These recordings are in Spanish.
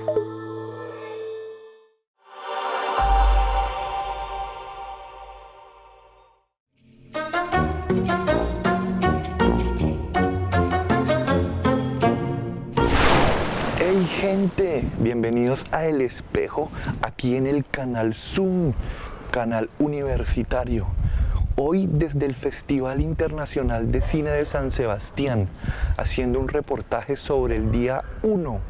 Hey gente, bienvenidos a El Espejo, aquí en el canal Zoom, canal universitario. Hoy desde el Festival Internacional de Cine de San Sebastián, haciendo un reportaje sobre el día 1.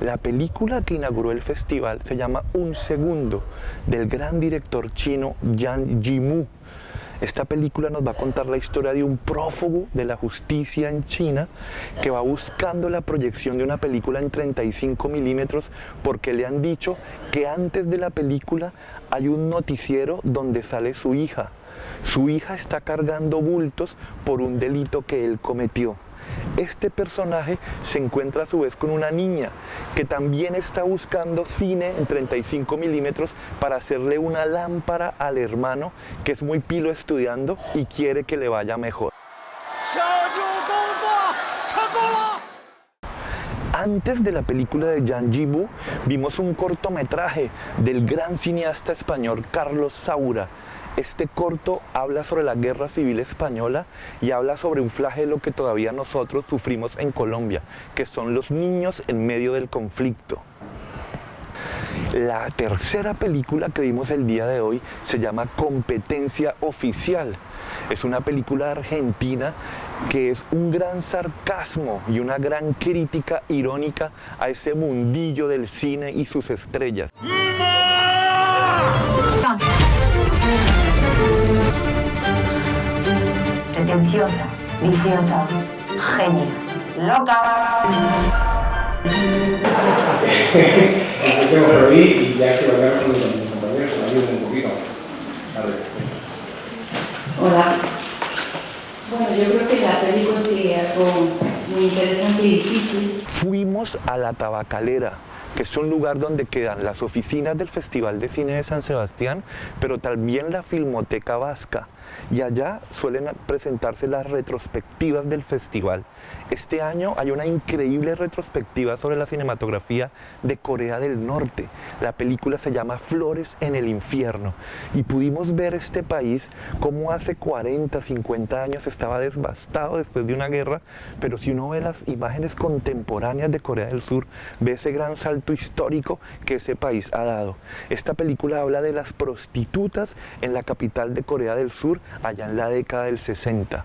La película que inauguró el festival se llama Un Segundo, del gran director chino Yang Yimou esta película nos va a contar la historia de un prófugo de la justicia en China que va buscando la proyección de una película en 35 milímetros porque le han dicho que antes de la película hay un noticiero donde sale su hija. Su hija está cargando bultos por un delito que él cometió. Este personaje se encuentra a su vez con una niña que también está buscando cine en 35 milímetros para hacerle una lámpara al hermano que es muy pilo estudiando y quiere que le vaya mejor. Antes de la película de Jibu vimos un cortometraje del gran cineasta español Carlos Saura este corto habla sobre la guerra civil española y habla sobre un flagelo que todavía nosotros sufrimos en Colombia, que son los niños en medio del conflicto. La tercera película que vimos el día de hoy se llama Competencia Oficial. Es una película argentina que es un gran sarcasmo y una gran crítica irónica a ese mundillo del cine y sus estrellas. Pretenciosa, viciosa, genia, loca. Empecemos por ahí y ya quiero hablar con mis compañeros, me ayuden un poquito. Vale. Hola. Bueno, yo creo que la película sí algo muy interesante y difícil. Fuimos a la Tabacalera, que es un lugar donde quedan las oficinas del Festival de Cine de San Sebastián, pero también la Filmoteca Vasca. Y allá suelen presentarse las retrospectivas del festival. Este año hay una increíble retrospectiva sobre la cinematografía de Corea del Norte. La película se llama Flores en el infierno. Y pudimos ver este país como hace 40, 50 años estaba devastado después de una guerra, pero si uno ve las imágenes contemporáneas de Corea del Sur, ve ese gran salto histórico que ese país ha dado. Esta película habla de las prostitutas en la capital de Corea del Sur allá en la década del 60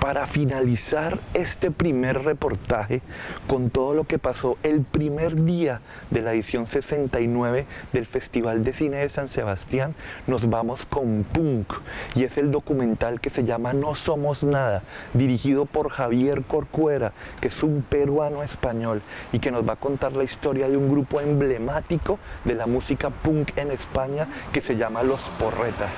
para finalizar este primer reportaje con todo lo que pasó el primer día de la edición 69 del Festival de Cine de San Sebastián, nos vamos con Punk y es el documental que se llama No Somos Nada, dirigido por Javier Corcuera, que es un peruano español y que nos va a contar la historia de un grupo emblemático de la música punk en España que se llama Los Porretas.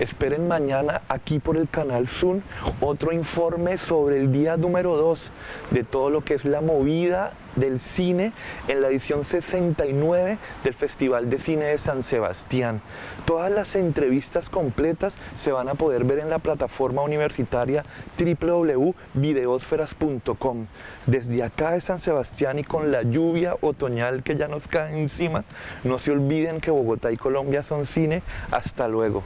Esperen mañana aquí por el canal Zoom otro informe sobre el día número 2 de todo lo que es la movida del cine en la edición 69 del Festival de Cine de San Sebastián. Todas las entrevistas completas se van a poder ver en la plataforma universitaria www.videosferas.com. Desde acá de San Sebastián y con la lluvia otoñal que ya nos cae encima, no se olviden que Bogotá y Colombia son cine. Hasta luego.